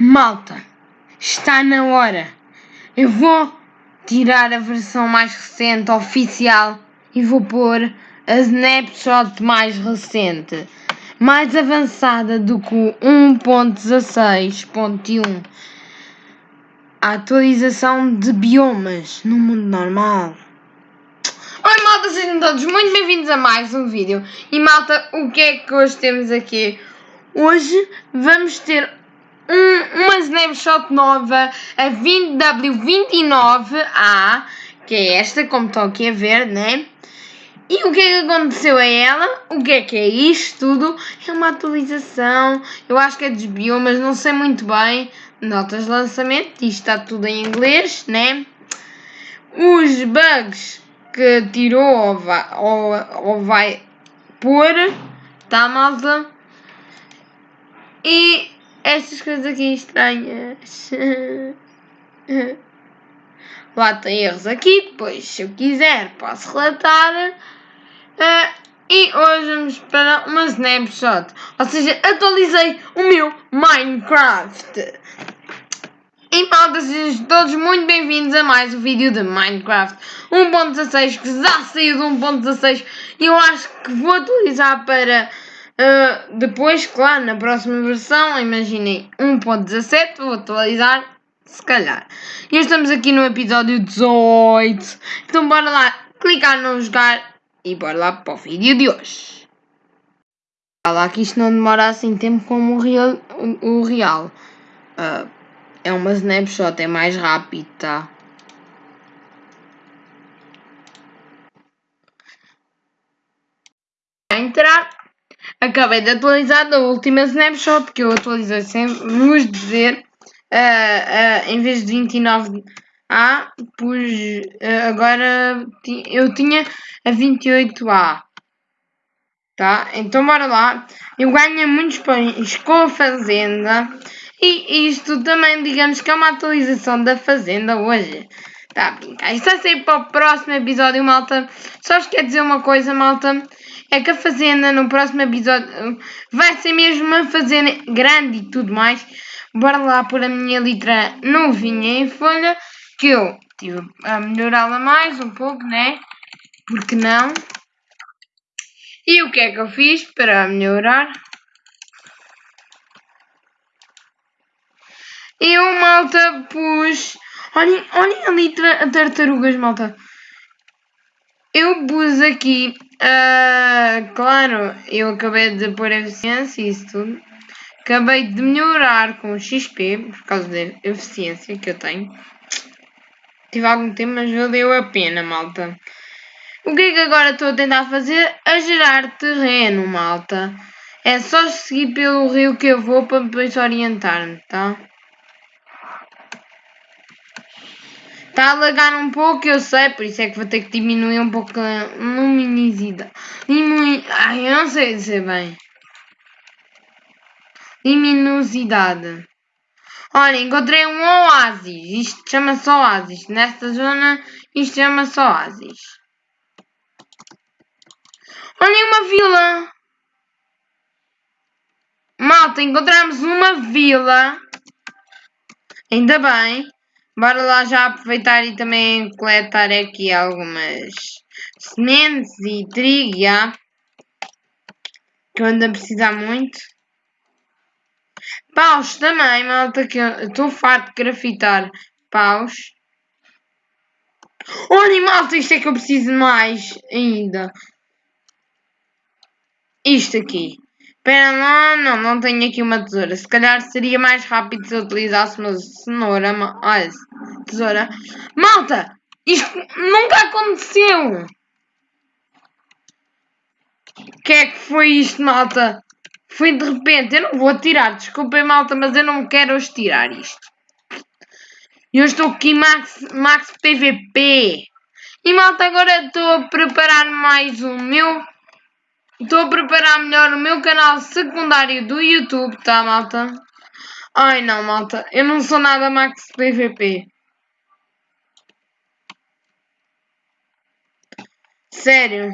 Malta, está na hora. Eu vou tirar a versão mais recente, oficial, e vou pôr a snapshot mais recente, mais avançada do que o 1.16.1. A atualização de biomas no mundo normal. Oi malta, sejam todos muito bem-vindos a mais um vídeo. E malta, o que é que hoje temos aqui? Hoje vamos ter um, uma snapshot nova, a 20W29A, que é esta, como estão aqui a ver, né? E o que é que aconteceu a ela? O que é que é isto tudo? É uma atualização, eu acho que é desbio, mas não sei muito bem. Notas de lançamento, isto está tudo em inglês, né? Os bugs que tirou ou vai, ou, ou vai pôr, tá malta? E estas coisas aqui estranhas. Lá tem erros aqui, depois se eu quiser posso relatar. Uh, e hoje vamos para uma snapshot. Ou seja, atualizei o meu Minecraft. E malta, sejam todos muito bem-vindos a mais um vídeo de Minecraft 1.16 que já saiu de 1.16 e eu acho que vou atualizar para uh, depois, claro, na próxima versão, imaginem 1.17, vou atualizar se calhar. E estamos aqui no episódio 18, então bora lá clicar no jogar e bora lá para o vídeo de hoje. Olha lá que isto não demora assim tempo como o real. O, real. Uh, é uma snapshot, é mais rápido, tá? entrar. Acabei de atualizar da última snapshot que eu atualizei sem vos dizer. Uh, uh, em vez de 29 A, pus uh, agora eu tinha a 28A. Tá? Então bora lá. Eu ganho muitos pães com a fazenda. E isto também, digamos que é uma atualização da Fazenda hoje. Tá a brincar. Vai ser para o próximo episódio, malta. Só vos quero dizer uma coisa, malta. É que a Fazenda no próximo episódio vai ser mesmo uma Fazenda grande e tudo mais. Bora lá pôr a minha litra novinha em folha. Que eu tive a melhorá-la mais um pouco, né? Porque não? E o que é que eu fiz para melhorar? Eu, malta, pus. Olhem, olhem ali tartarugas, malta. Eu pus aqui. Uh, claro, eu acabei de pôr eficiência e isso tudo. Acabei de melhorar com XP, por causa da eficiência que eu tenho. Tive algum tempo, mas valeu a pena, malta. O que é que agora estou a tentar fazer? A gerar terreno, malta. É só seguir pelo rio que eu vou para depois orientar-me, tá? Está a lagar um pouco, eu sei, por isso é que vou ter que diminuir um pouco a luminosidade. Diminu... Ai, eu não sei dizer bem. Luminosidade. Olha, encontrei um oásis. Isto chama-se oásis. Nesta zona, isto chama-se oásis. Olhem uma vila. Malta, encontramos uma vila. Ainda bem. Bora lá já aproveitar e também coletar aqui algumas sementes e trigo, já. Que eu ando a precisar muito. Paus também, malta, que eu estou farto de grafitar paus. Olha, malta, isto é que eu preciso mais ainda. Isto aqui. Espera lá, não, não tenho aqui uma tesoura. Se calhar seria mais rápido se eu utilizasse uma cenoura. Olha, tesoura. Malta! Isto nunca aconteceu! O que é que foi isto, malta? Foi de repente. Eu não vou tirar, desculpem, malta, mas eu não quero hoje tirar isto. Eu estou aqui Max, Max PVP. E malta, agora estou a preparar mais o meu Estou a preparar melhor o meu canal secundário do YouTube, tá, malta? Ai, não, malta. Eu não sou nada Max PVP. Sério.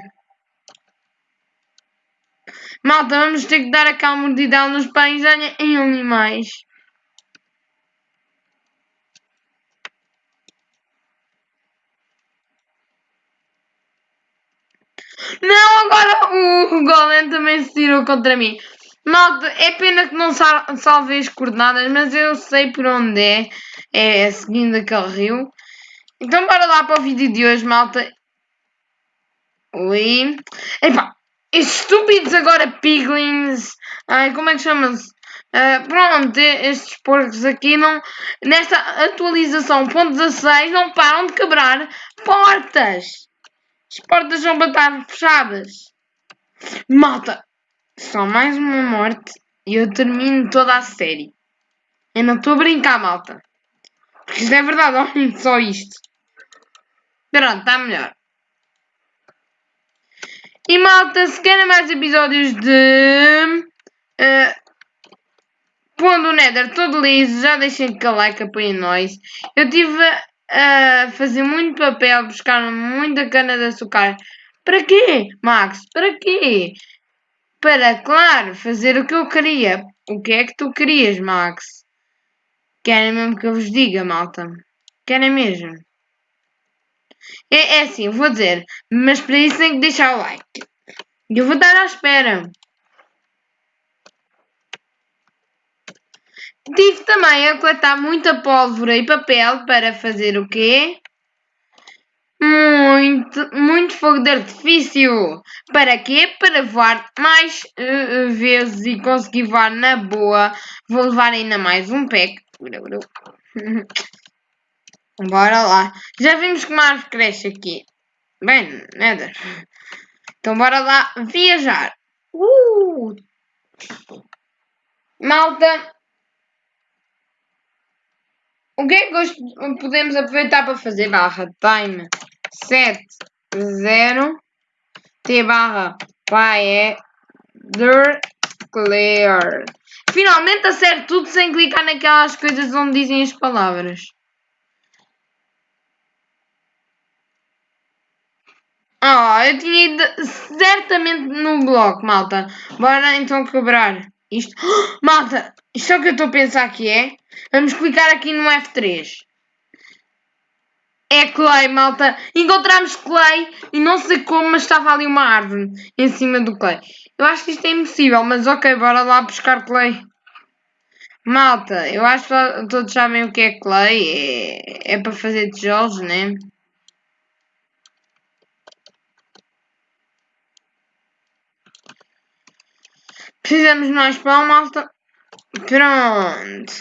Malta, vamos ter que dar aquela mordidão nos pães em animais. Não, agora o Golem também se tirou contra mim. Malta, é pena que não salvei as coordenadas, mas eu sei por onde é. É seguindo aquele rio. Então bora lá para o vídeo de hoje, malta. Oi. Epá, estúpidos agora piglins. Ai, como é que chama-se? Uh, pronto, estes porcos aqui não. Nesta atualização ponto 16 não param de quebrar portas. As portas vão estar fechadas. Malta, só mais uma morte e eu termino toda a série. Eu não estou a brincar, malta. Porque isto é verdade, olhem só isto. Pronto, está melhor. E malta, se querem mais episódios de. Uh, pondo o Nether todo liso, já deixem aquele like, apoiem nós. Eu estive a fazer muito papel, buscar muita cana de açúcar. Para quê, Max? Para quê? Para, claro, fazer o que eu queria. O que é que tu querias, Max? Querem mesmo que eu vos diga, malta? Querem mesmo? É, é assim, vou dizer, mas para isso tem que deixar o like. Eu vou estar à espera. Tive também a coletar muita pólvora e papel para fazer o quê? Muito, muito fogo de artifício. Para quê? Para voar mais uh, vezes e conseguir voar na boa. Vou levar ainda mais um pack. Bora lá. Já vimos como a árvore cresce aqui. Bem, nada. Então bora lá viajar. Uh! Malta. O que é que podemos aproveitar para fazer? Barra time 7 0 T barra Paeder Clear. Finalmente acerto tudo sem clicar naquelas coisas onde dizem as palavras. Ah, eu tinha ido certamente no bloco, malta. Bora então quebrar isto. Oh, malta, isto é o que eu estou a pensar que é. Vamos clicar aqui no F3. É clay, malta. Encontramos clay e não sei como, mas estava ali uma árvore em cima do clay. Eu acho que isto é impossível, mas ok, bora lá buscar clay. Malta, eu acho que todos sabem o que é clay. É, é para fazer tijolos, né? Precisamos mais pão, malta. Pronto.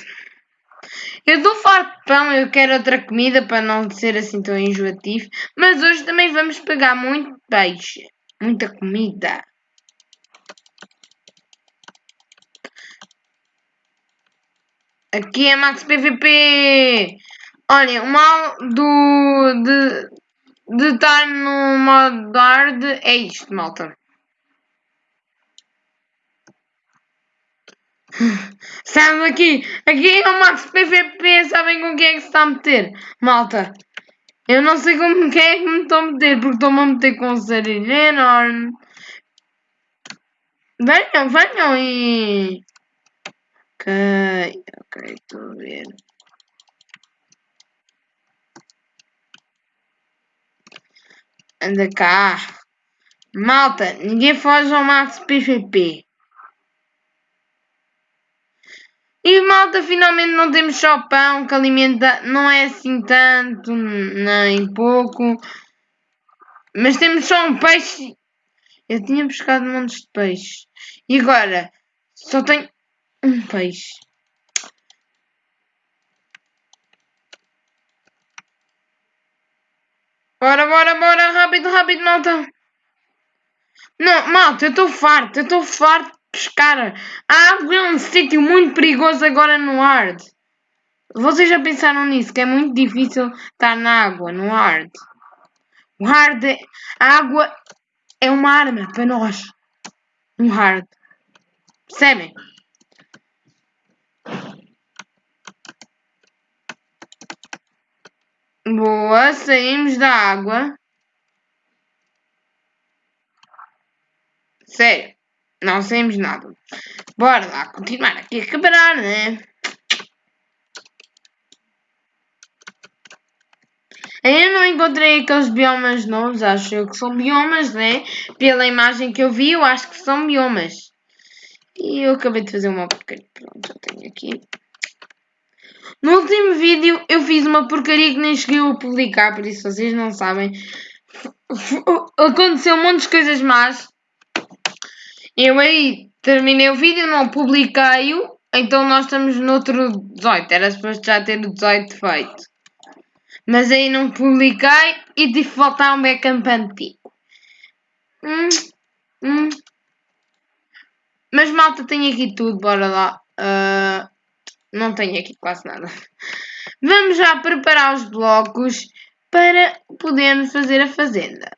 Eu dou farto de pão, eu quero outra comida para não ser assim tão enjoativo. Mas hoje também vamos pegar muito peixe. Muita comida. Aqui é Max PVP. Olha, o mal do, de, de estar no modo hard é isto, malta. Sabe aqui, aqui é o Max PVP, sabem com quem é que se está a meter? Malta, eu não sei com quem é que me estou a meter, porque estou-me a meter com um sarilho. Venham, venham e... Ok, ok, estou a ver. Anda cá. Malta, ninguém foge ao Max PVP. E malta, finalmente não temos só pão que alimenta, não é assim tanto, nem pouco. Mas temos só um peixe. Eu tinha buscado montes de peixe. E agora só tenho um peixe. Bora, bora, bora, rápido, rápido, malta. Não, malta, eu estou farto, eu estou farto pescar. A água é um sítio muito perigoso agora no hard. Vocês já pensaram nisso? Que é muito difícil estar na água, no hard. O hard é, a água é uma arma para nós. No hard. Percebem? Boa, saímos da água. Sério. Não saímos nada. Bora lá continuar aqui a quebrar, né? Eu não encontrei aqueles biomas novos, acho eu que são biomas, né? Pela imagem que eu vi, eu acho que são biomas. E eu acabei de fazer uma porcaria. Pronto, já tenho aqui. No último vídeo eu fiz uma porcaria que nem cheguei a publicar, por isso vocês não sabem. Aconteceu um monte de coisas más. Eu aí terminei o vídeo, não publiquei-o. Então nós estamos no outro 18. Era suposto já ter o 18 feito. Mas aí não publiquei e que voltar um backup antigo. Hum, hum. Mas malta, tem aqui tudo, bora lá. Uh, não tenho aqui quase nada. Vamos já preparar os blocos para podermos fazer a fazenda.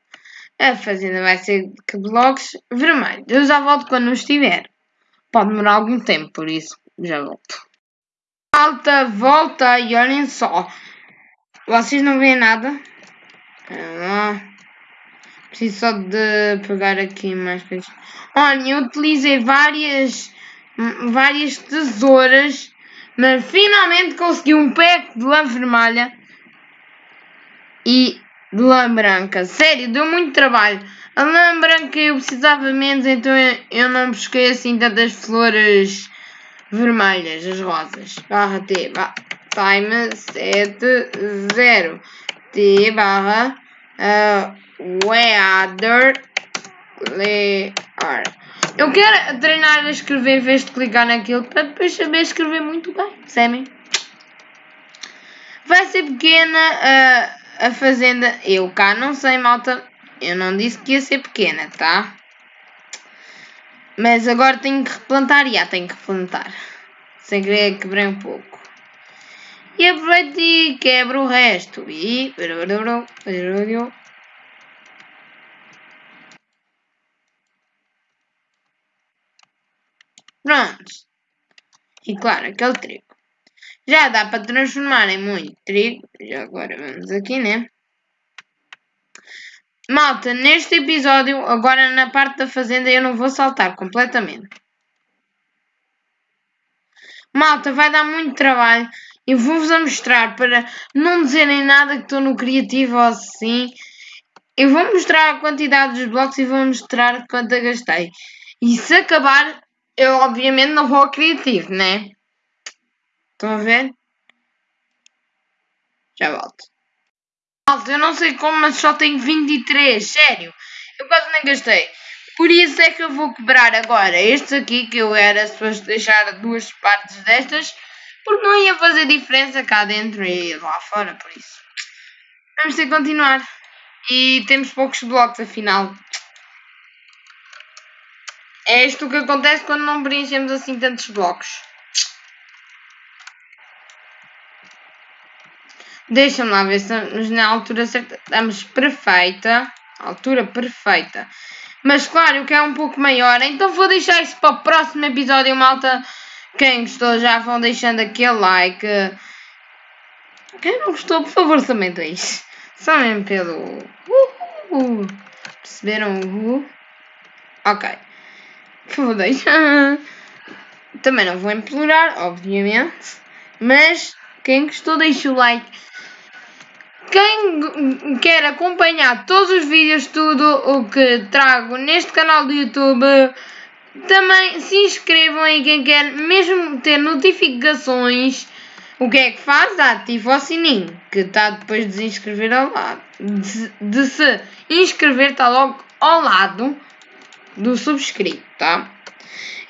A fazenda vai ser que blocos vermelhos. Eu já volto quando estiver. Pode demorar algum tempo, por isso já volto. Alta, volta e olhem só. Vocês não veem nada? Ah, preciso só de pegar aqui mais coisas. Olhem, eu utilizei várias, várias tesouras, mas finalmente consegui um pack de lã vermelha e de lã branca. Sério, deu muito trabalho. A lã branca eu precisava menos, então eu não busquei assim tantas flores vermelhas, as rosas. Barra T, barra, time 7, 0. T barra uh, weather layer. Eu quero treinar a escrever em vez de clicar naquilo para depois saber escrever muito bem, percebem? Vai ser pequena a, a fazenda. Eu cá não sei, malta. Eu não disse que ia ser pequena, tá? Mas agora tenho que replantar. Já tenho que replantar. Sem querer quebrei um pouco. E aproveito e quebro o resto. E... Prontos. E claro, aquele trigo. Já dá para transformar em muito trigo. Já agora vamos aqui, né? Malta, neste episódio, agora na parte da fazenda, eu não vou saltar completamente. Malta, vai dar muito trabalho. Eu vou-vos mostrar para não dizerem nada que estou no criativo ou assim. Eu vou mostrar a quantidade dos blocos e vou mostrar quanto eu gastei. E se acabar, eu obviamente não vou ao criativo, né? Estão a ver? Já volto. Malta, eu não sei como, mas só tenho 23, sério. Eu quase nem gastei. Por isso é que eu vou quebrar agora estes aqui, que eu era suposto deixar duas partes destas, porque não ia fazer diferença cá dentro e lá fora, por isso. Vamos ter que continuar. E temos poucos blocos, afinal. É isto que acontece quando não preenchemos assim tantos blocos. Deixa-me lá ver se estamos na altura certa. Estamos perfeita. Altura perfeita. Mas claro, eu quero um pouco maior. Então vou deixar isso para o próximo episódio, malta. Quem gostou já vão deixando aquele like. Quem não gostou, por favor, também deixe. Só mesmo pelo... Uh, Perceberam o uh? Ok. Por favor, deixa. Também não vou implorar, obviamente. Mas quem gostou, deixa o like. Quem quer acompanhar todos os vídeos, tudo o que trago neste canal do YouTube, também se inscrevam aí quem quer mesmo ter notificações. O que é que faz? Ativa o sininho, que está depois de se inscrever ao lado. De, de se inscrever está logo ao lado do subscrito, tá?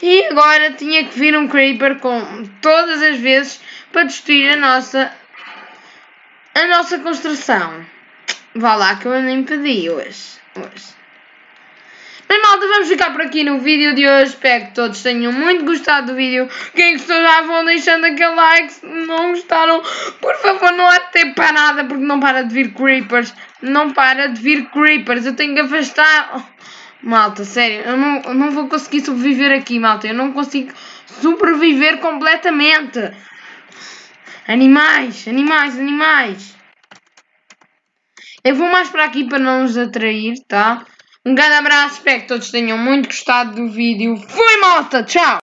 E agora tinha que vir um Creeper com todas as vezes para destruir a nossa a nossa construção. Vá lá que eu nem pedi hoje. hoje. Mas malta, vamos ficar por aqui no vídeo de hoje. Espero que todos tenham muito gostado do vídeo. Quem gostou já vão deixando aquele like. Se não gostaram, por favor, não há tempo para nada porque não para de vir creepers. Não para de vir creepers. Eu tenho que afastar. Malta, sério, eu não, eu não vou conseguir sobreviver aqui, malta. Eu não consigo sobreviver completamente. Animais, animais, animais. Eu vou mais para aqui para não os atrair, tá? Um grande abraço, espero que todos tenham muito gostado do vídeo. Fui, malta! Tchau!